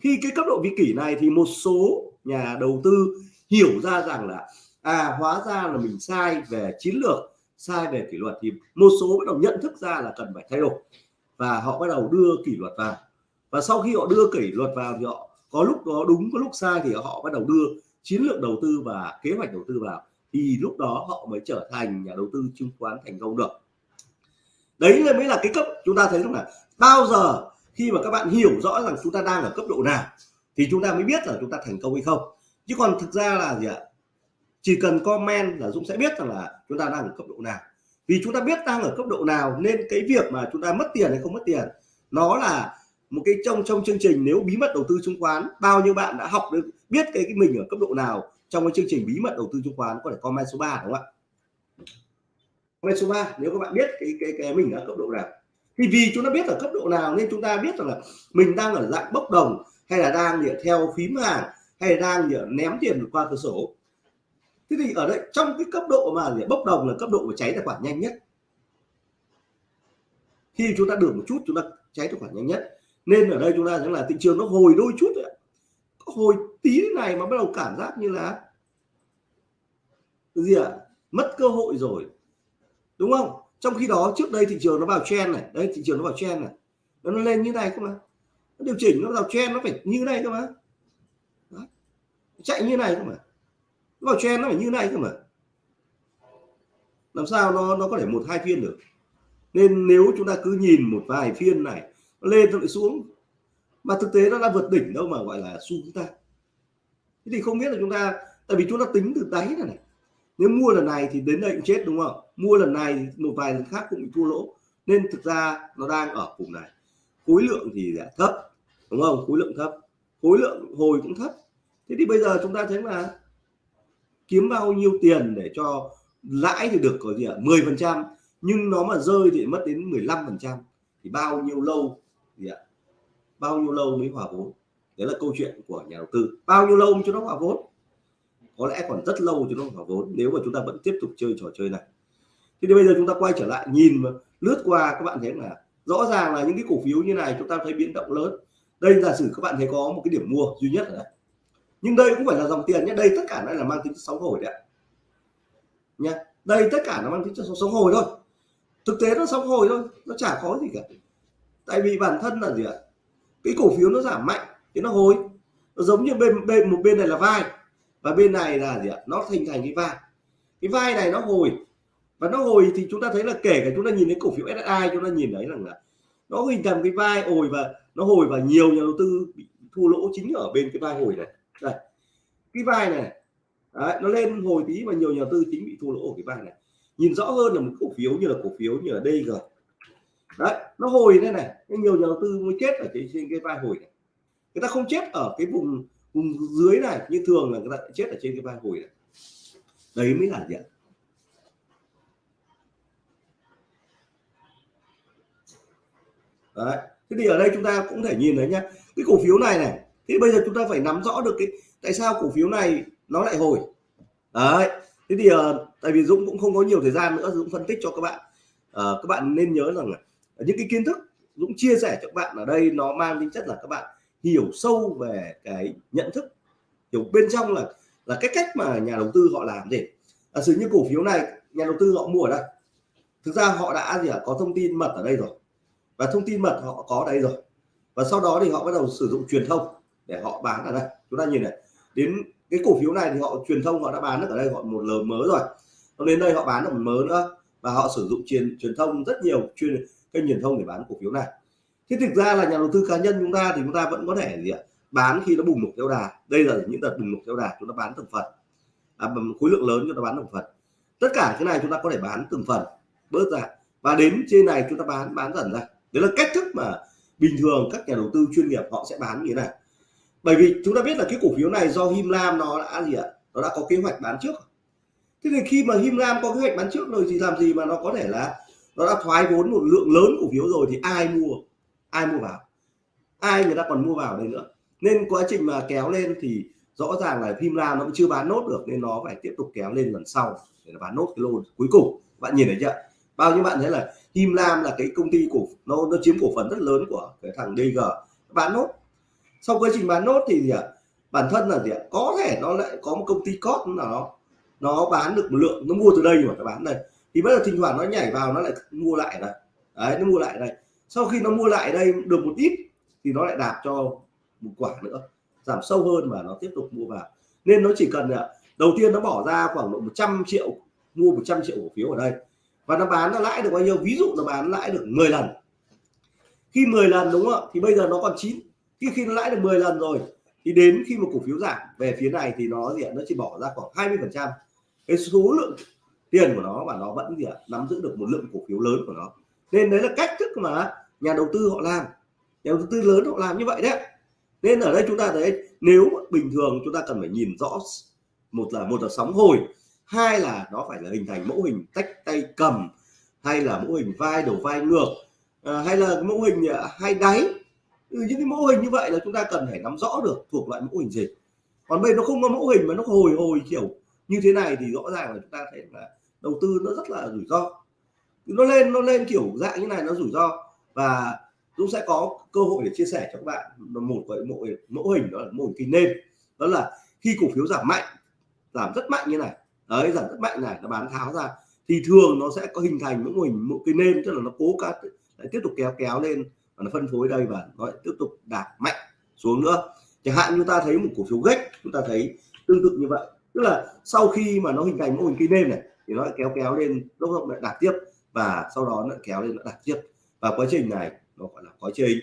Khi cái cấp độ vi kỷ này thì một số nhà đầu tư hiểu ra rằng là à hóa ra là mình sai về chiến lược sai về kỷ luật thì một số bắt đầu nhận thức ra là cần phải thay đổi. Và họ bắt đầu đưa kỷ luật vào. Và sau khi họ đưa kỷ luật vào thì họ có lúc có đúng, có lúc sai thì họ bắt đầu đưa chiến lược đầu tư và kế hoạch đầu tư vào. Thì lúc đó họ mới trở thành nhà đầu tư chứng khoán thành công được. Đấy là mới là cái cấp chúng ta thấy lúc nào. Bao giờ khi mà các bạn hiểu rõ rằng chúng ta đang ở cấp độ nào thì chúng ta mới biết là chúng ta thành công hay không. Chứ còn thực ra là gì ạ? Chỉ cần comment là Dũng sẽ biết rằng là chúng ta đang ở cấp độ nào. Vì chúng ta biết đang ở cấp độ nào nên cái việc mà chúng ta mất tiền hay không mất tiền nó là một cái trong trong chương trình nếu bí mật đầu tư chứng khoán bao nhiêu bạn đã học được biết cái, cái mình ở cấp độ nào trong cái chương trình bí mật đầu tư chứng khoán có thể comment số 3 đúng không ạ? Comment số 3 nếu các bạn biết cái cái cái mình ở cấp độ nào. Thì vì chúng ta biết ở cấp độ nào nên chúng ta biết rằng là mình đang ở dạng bốc đồng hay là đang theo phím hàng hay là đang ném tiền qua cửa sổ thế thì ở đây, trong cái cấp độ mà bốc đồng là cấp độ mà cháy tài khoản nhanh nhất. Khi chúng ta được một chút, chúng ta cháy tài khoản nhanh nhất. Nên ở đây chúng ta thấy là thị trường nó hồi đôi chút đấy hồi tí này mà bắt đầu cảm giác như là gì ạ? À? mất cơ hội rồi. Đúng không? Trong khi đó, trước đây thị trường nó vào trend này. Đây, thị trường nó vào trend này. Nó lên như này cơ mà. Nó điều chỉnh, nó vào trend, nó phải như này cơ mà. Đó. chạy như này cơ mà nó vào trend nó phải như này cơ mà. Làm sao nó nó có thể một hai phiên được? Nên nếu chúng ta cứ nhìn một vài phiên này nó lên nó lại xuống. Mà thực tế nó đã vượt đỉnh đâu mà gọi là xu chúng ta. Thế thì không biết là chúng ta tại vì chúng ta tính từ đáy này, này. Nếu mua lần này thì đến đây cũng chết đúng không? Mua lần này một vài lần khác cũng bị thua lỗ. Nên thực ra nó đang ở vùng này. Khối lượng thì là thấp đúng không? Khối lượng thấp. Khối lượng hồi cũng thấp. Thế thì bây giờ chúng ta thấy là kiếm bao nhiêu tiền để cho lãi thì được có gì ạ? 10 phần trăm, nhưng nó mà rơi thì mất đến 15 phần trăm. Thì bao nhiêu lâu gì ạ? Bao nhiêu lâu mới hòa vốn? Đấy là câu chuyện của nhà đầu tư. Bao nhiêu lâu cho nó hòa vốn? Có lẽ còn rất lâu cho nó hòa vốn, nếu mà chúng ta vẫn tiếp tục chơi trò chơi này. Thì bây giờ chúng ta quay trở lại, nhìn lướt qua, các bạn thấy là rõ ràng là những cái cổ phiếu như này chúng ta thấy biến động lớn. Đây giả sử các bạn thấy có một cái điểm mua duy nhất ở đây nhưng đây cũng phải là dòng tiền nhé. Đây tất cả đây là mang tính sóng hồi đấy nha đây tất cả nó mang tính sóng hồi thôi. Thực tế nó sóng hồi thôi, nó chả có gì cả. Tại vì bản thân là gì ạ? Cái cổ phiếu nó giảm mạnh, thì nó hồi. Nó giống như bên bên, một bên này là vai, và bên này là gì ạ? Nó thành thành cái vai. Cái vai này nó hồi. Và nó hồi thì chúng ta thấy là kể cả chúng ta nhìn thấy cổ phiếu SSI chúng ta nhìn thấy rằng là nó hình thành cái vai hồi và nó hồi và nhiều nhà đầu tư bị thua lỗ chính ở bên cái vai hồi này đây. Cái vai này Đấy, nó lên hồi tí và nhiều nhà tư chính bị thua lỗ ở cái vai này. Nhìn rõ hơn là một cổ phiếu như là cổ phiếu như là DG đấy nó hồi đây này nhiều nhà đầu tư mới chết ở trên, trên cái vai hồi này. Người ta không chết ở cái vùng vùng dưới này như thường là người ta chết ở trên cái vai hồi này. Đấy mới là gì ạ đấy thế thì ở đây chúng ta cũng thể nhìn thấy nhá cái cổ phiếu này này thế bây giờ chúng ta phải nắm rõ được cái tại sao cổ phiếu này nó lại hồi? Đấy thế thì uh, tại vì Dũng cũng không có nhiều thời gian nữa Dũng phân tích cho các bạn. Uh, các bạn nên nhớ rằng là những cái kiến thức Dũng chia sẻ cho các bạn ở đây nó mang tính chất là các bạn hiểu sâu về cái nhận thức. Hiểu bên trong là là cái cách mà nhà đầu tư họ làm gì. Giả sử như cổ phiếu này nhà đầu tư họ mua ở đây. Thực ra họ đã gì à, có thông tin mật ở đây rồi. Và thông tin mật họ có đây rồi. Và sau đó thì họ bắt đầu sử dụng truyền thông để họ bán ở đây. Chúng ta nhìn này đến cái cổ phiếu này thì họ truyền thông họ đã bán được ở đây gọi một lờ mớ rồi. Nó đến đây họ bán được một mớ nữa và họ sử dụng truyền truyền thông rất nhiều chuyên kênh truyền thông để bán cổ phiếu này. Thế thực ra là nhà đầu tư cá nhân chúng ta thì chúng ta vẫn có thể gì ạ? Bán khi nó bùng nổ theo đà. Đây là những đợt bùng nổ theo đà chúng ta bán từng phần. À, khối lượng lớn chúng ta bán từng phần. Tất cả cái này chúng ta có thể bán từng phần bớt ra. Và đến trên này chúng ta bán bán dần ra. Đấy là cách thức mà bình thường các nhà đầu tư chuyên nghiệp họ sẽ bán như thế này bởi vì chúng ta biết là cái cổ phiếu này do Him Lam nó đã gì ạ? Nó đã có kế hoạch bán trước thế thì khi mà Him Lam có kế hoạch bán trước rồi thì làm gì mà nó có thể là nó đã thoái vốn một lượng lớn cổ phiếu rồi thì ai mua? Ai mua vào? Ai người ta còn mua vào đây nữa? Nên quá trình mà kéo lên thì rõ ràng là Him Lam nó cũng chưa bán nốt được nên nó phải tiếp tục kéo lên lần sau để bán nốt cái lô cuối cùng. Bạn nhìn thấy chưa? Bao nhiêu bạn thấy là Him Lam là cái công ty cổ, nó nó chiếm cổ phần rất lớn của cái thằng DG bán nốt sau quá trình bán nốt thì gì ạ? Bản thân là gì ạ? Có thể nó lại có một công ty cốt nào nó nó bán được một lượng, nó mua từ đây mà nó bán đây. Thì bây giờ thỉnh thoảng nó nhảy vào, nó lại mua lại này. Đấy, nó mua lại đây sau khi nó mua lại đây được một ít, thì nó lại đạp cho một quả nữa. Giảm sâu hơn và nó tiếp tục mua vào. Nên nó chỉ cần là đầu tiên nó bỏ ra khoảng độ 100 triệu, mua 100 triệu cổ phiếu ở đây. Và nó bán nó lãi được bao nhiêu? Ví dụ nó bán lãi được 10 lần. Khi 10 lần, đúng không ạ? Thì bây giờ nó còn 9 khi khi nó lãi được 10 lần rồi thì đến khi mà cổ phiếu giảm về phía này thì nó gì nó chỉ bỏ ra khoảng 20 phần trăm. Cái số lượng tiền của nó và nó vẫn gì ạ? Nắm giữ được một lượng cổ phiếu lớn của nó. Nên đấy là cách thức mà nhà đầu tư họ làm. Nhà đầu tư lớn họ làm như vậy đấy nên ở đây chúng ta thấy nếu bình thường chúng ta cần phải nhìn rõ một là một là sóng hồi hai là nó phải là hình thành mẫu hình tách tay cầm hay là mẫu hình vai đầu vai ngược à, hay là mẫu hình hay hai đáy Ừ, những cái mẫu hình như vậy là chúng ta cần phải nắm rõ được thuộc loại mẫu hình gì. Còn bây nó không có mẫu hình mà nó hồi hồi kiểu như thế này thì rõ ràng là chúng ta thấy là đầu tư nó rất là rủi ro. Nó lên nó lên kiểu dạng như này nó rủi ro. Và Dũng sẽ có cơ hội để chia sẻ cho các bạn một cái mẫu mẫu hình, đó là mẫu hình kinh nêm đó là khi cổ phiếu giảm mạnh, giảm rất mạnh như này. Đấy, giảm rất mạnh này, nó bán tháo ra. Thì thường nó sẽ có hình thành những mô hình một cái nêm tức là nó cố cả lại tiếp tục kéo kéo lên và nó phân phối đây và nó lại tiếp tục đạt mạnh xuống nữa. Chẳng hạn như ta thấy một cổ phiếu gách chúng ta thấy tương tự như vậy. Tức là sau khi mà nó hình thành mô hình cây nêm này, thì nó lại kéo kéo lên, lúc động lại đạt tiếp và sau đó nó kéo lên, nó đạt tiếp. Và quá trình này nó gọi là quá trình.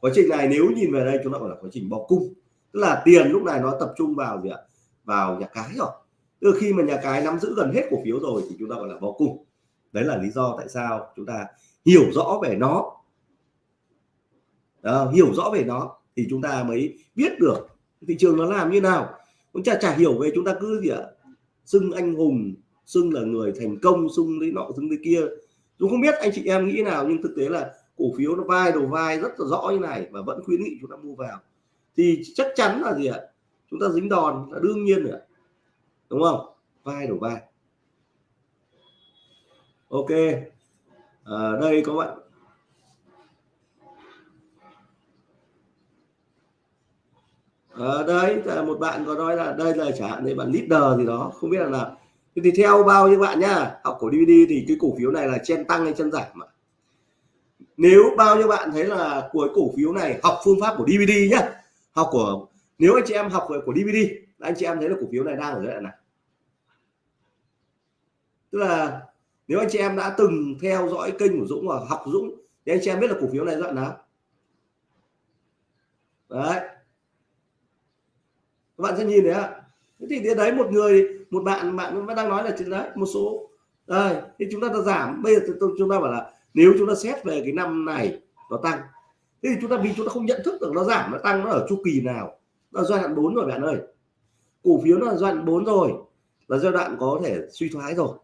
Quá trình này nếu nhìn về đây, chúng ta gọi là quá trình bò cung. Tức là tiền lúc này nó tập trung vào gì ạ? Vào nhà cái rồi. Từ khi mà nhà cái nắm giữ gần hết cổ phiếu rồi thì chúng ta gọi là bò cung. Đấy là lý do tại sao chúng ta hiểu rõ về nó. Đó, hiểu rõ về nó thì chúng ta mới biết được thị trường nó làm như nào. Chúng ta chả hiểu về chúng ta cứ gì ạ xưng anh hùng xưng là người thành công xưng lấy nọ xưng lấy kia. Chúng không biết anh chị em nghĩ nào nhưng thực tế là cổ phiếu nó vai đầu vai rất là rõ như này và vẫn khuyến nghị chúng ta mua vào. Thì chắc chắn là gì ạ? Chúng ta dính đòn là đương nhiên rồi đúng không? Vai đầu vai. Ok. À, đây có bạn Ờ, ở đây một bạn có nói là đây là chẳng hạn đây bạn leader gì đó, không biết là nào thì theo bao nhiêu bạn nhá, học cổ DVD thì cái cổ phiếu này là chen tăng hay chân giảm mà nếu bao nhiêu bạn thấy là cuối cổ phiếu này học phương pháp của DVD nhá, học của, nếu anh chị em học của DVD anh chị em thấy là cổ phiếu này đang ở giai đoạn này tức là nếu anh chị em đã từng theo dõi kênh của Dũng và học Dũng, thì anh chị em biết là cổ phiếu này giai đoạn nào? Đấy các bạn sẽ nhìn thấy ạ. Thế thì đấy một người, một bạn bạn vẫn đang nói là chuyện đấy, một số. Đây, thì chúng ta đã giảm. Bây giờ chúng ta bảo là nếu chúng ta xét về cái năm này, nó tăng. Thế thì chúng ta, vì chúng ta không nhận thức được nó giảm, nó tăng nó ở chu kỳ nào. Nó giai đoạn 4 rồi bạn ơi. Cổ phiếu nó là giai đoạn 4 rồi, là giai đoạn có thể suy thoái rồi.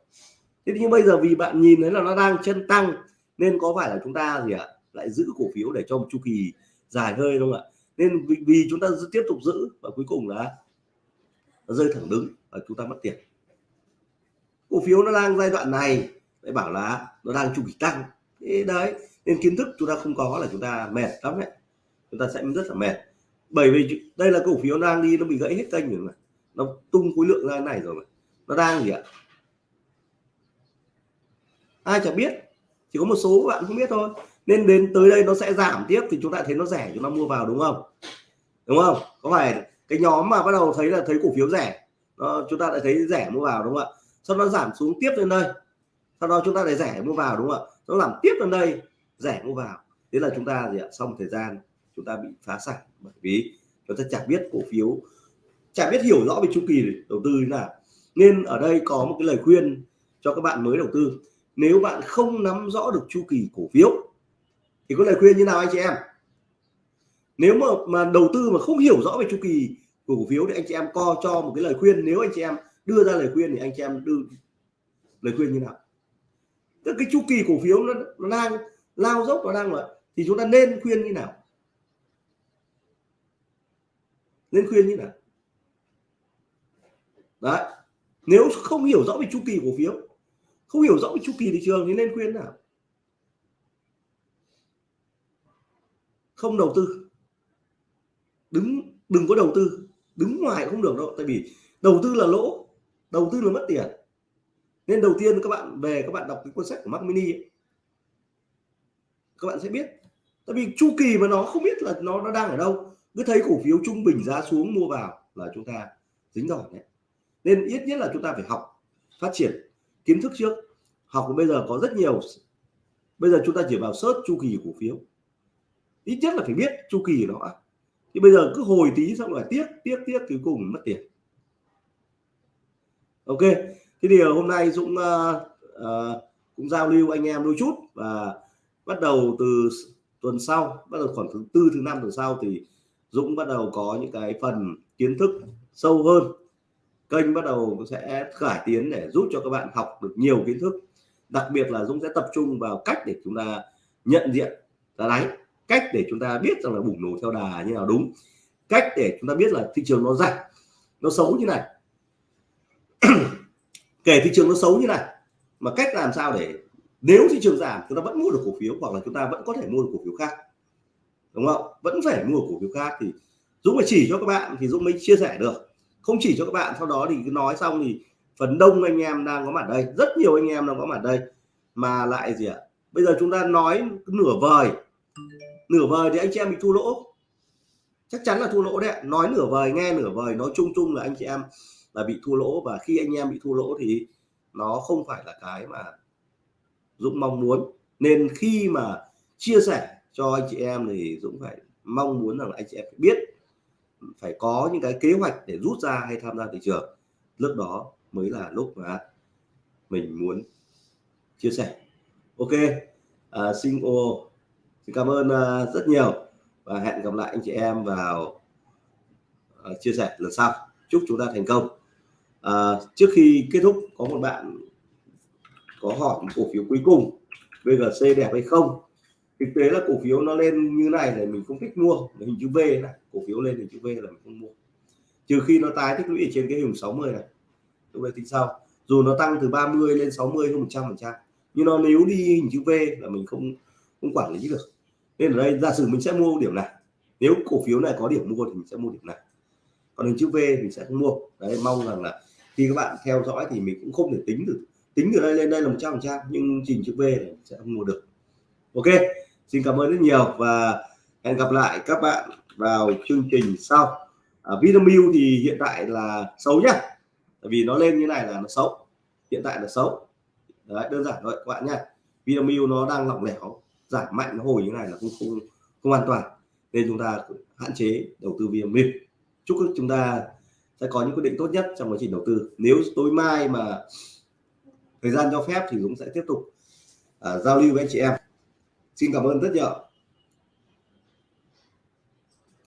Thế nhưng bây giờ vì bạn nhìn thấy là nó đang chân tăng, nên có phải là chúng ta gì ạ, lại giữ cổ phiếu để cho một chu kỳ dài hơi không ạ? Nên vì, vì chúng ta tiếp tục giữ và cuối cùng là nó rơi thẳng đứng và chúng ta mất tiền. Cổ phiếu nó đang giai đoạn này lại bảo là nó đang chu kỳ tăng. Thế đấy nên kiến thức chúng ta không có là chúng ta mệt lắm đấy. Chúng ta sẽ rất là mệt. Bởi vì đây là cổ phiếu đang đi nó bị gãy hết kênh rồi mà. Nó tung khối lượng ra này rồi mà. Nó đang gì ạ? Ai chẳng biết chỉ có một số bạn không biết thôi nên đến tới đây nó sẽ giảm tiếp thì chúng ta thấy nó rẻ chúng ta mua vào đúng không? Đúng không? Có phải cái nhóm mà bắt đầu thấy là thấy cổ phiếu rẻ nó, chúng ta lại thấy rẻ mua vào đúng không ạ? Sau đó giảm xuống tiếp lên đây. Sau đó chúng ta lại rẻ mua vào đúng không ạ? Nó giảm tiếp lên đây rẻ mua vào. Thế là chúng ta gì ạ? Sau một thời gian chúng ta bị phá sản. Bởi vì chúng ta chẳng biết cổ phiếu chả biết hiểu rõ về chu kỳ đầu tư như nào. Nên ở đây có một cái lời khuyên cho các bạn mới đầu tư. Nếu bạn không nắm rõ được chu kỳ cổ phiếu thì có lời khuyên như nào anh chị em? Nếu mà mà đầu tư mà không hiểu rõ về chu kỳ của cổ phiếu thì anh chị em co cho một cái lời khuyên. Nếu anh chị em đưa ra lời khuyên thì anh chị em đưa lời khuyên như nào? Tức cái chu kỳ cổ phiếu nó, nó đang lao dốc nó đang là thì chúng ta nên khuyên như nào? Nên khuyên như nào? Đấy. Nếu không hiểu rõ về chu kỳ cổ phiếu không hiểu rõ về chu kỳ thị trường thì nên khuyên nào? Không đầu tư. Đứng đừng có đầu tư đứng ngoài không được đâu. Tại vì đầu tư là lỗ đầu tư là mất tiền. Nên đầu tiên các bạn về các bạn đọc cái cuốn sách của Mac Mini ấy, các bạn sẽ biết. Tại vì chu kỳ mà nó không biết là nó nó đang ở đâu. Cứ thấy cổ phiếu trung bình giá xuống mua vào là chúng ta dính rồi đấy. Nên ít nhất là chúng ta phải học phát triển kiến thức trước. Học bây giờ có rất nhiều bây giờ chúng ta chỉ vào search chu kỳ cổ phiếu ít nhất là phải biết chu kỳ nó thì bây giờ cứ hồi tí xong rồi tiếc tiếc tiếc cuối cùng mất tiền. Ok thế thì hôm nay Dũng uh, uh, cũng giao lưu anh em đôi chút và bắt đầu từ tuần sau bắt đầu khoảng thứ tư thứ năm tuần sau thì Dũng bắt đầu có những cái phần kiến thức sâu hơn. Kênh bắt đầu sẽ cải tiến để giúp cho các bạn học được nhiều kiến thức. Đặc biệt là Dũng sẽ tập trung vào cách để chúng ta nhận diện ra đáy cách để chúng ta biết rằng là bùng nổ theo đà như nào đúng. Cách để chúng ta biết là thị trường nó giảm, nó xấu như này. *clears throat* Kể thị trường nó xấu như này, mà cách làm sao để nếu thị trường giảm chúng ta vẫn mua được cổ phiếu hoặc là chúng ta vẫn có thể mua được cổ phiếu khác. Đúng không? Vẫn phải mua cổ phiếu khác thì Dũng phải chỉ cho các bạn thì Dũng mới chia sẻ được. Không chỉ cho các bạn, sau đó thì cứ nói xong thì phần đông anh em đang có mặt đây. Rất nhiều anh em đang có mặt đây. Mà lại gì ạ? Bây giờ chúng ta nói nửa vời nửa vời thì anh chị em bị thua lỗ. Chắc chắn là thua lỗ đấy nói nửa vời nghe nửa vời nói chung chung là anh chị em là bị thua lỗ. Và khi anh em bị thua lỗ thì nó không phải là cái mà Dũng mong muốn. Nên khi mà chia sẻ cho anh chị em thì Dũng phải mong muốn rằng là anh chị em phải biết phải có những cái kế hoạch để rút ra hay tham gia thị trường. Lúc đó mới là lúc mà mình muốn chia sẻ. Ok à, xin ô xin cảm ơn à, rất nhiều. Và hẹn gặp lại anh chị em vào à, chia sẻ lần sau. Chúc chúng ta thành công. À, trước khi kết thúc có một bạn có hỏi cổ phiếu cuối cùng VGC đẹp hay không? Thực tế là cổ phiếu nó lên như này thì mình không thích mua. Hình chữ V này cổ phiếu lên hình chữ V là mình không mua. Trừ khi nó tái tích lũy trên cái hình 60 này lúc đấy tính sau. Dù nó tăng từ 30 lên 60 hơn 100 phần trăm nhưng nó nếu đi hình chữ V là mình không không quản lý được nên ở đây giả sử mình sẽ mua điểm này. Nếu cổ phiếu này có điểm mua thì mình sẽ mua điểm này. Còn hình chữ V mình sẽ không mua. Đấy mong rằng là khi các bạn theo dõi thì mình cũng không thể tính được. Tính từ đây lên đây là một trăm phần trăm nhưng trình chữ V này sẽ không mua được. Ok xin cảm ơn rất nhiều và hẹn gặp lại các bạn vào chương trình sau. À, Vinamilk thì hiện tại là xấu nhá. Tại vì nó lên như này là nó xấu. Hiện tại là xấu. Đấy, đơn giản thôi các bạn nhá. Vinamilk nó đang lỏng lẻo giảm mạnh nó hồi như này là không không không an toàn. Nên chúng ta hạn chế đầu tư Vinamilk chúc chúng ta sẽ có những quyết định tốt nhất trong quá trình đầu tư. Nếu tối mai mà thời gian cho phép thì Dũng sẽ tiếp tục uh, giao lưu với anh chị em. Xin cảm ơn rất nhiều.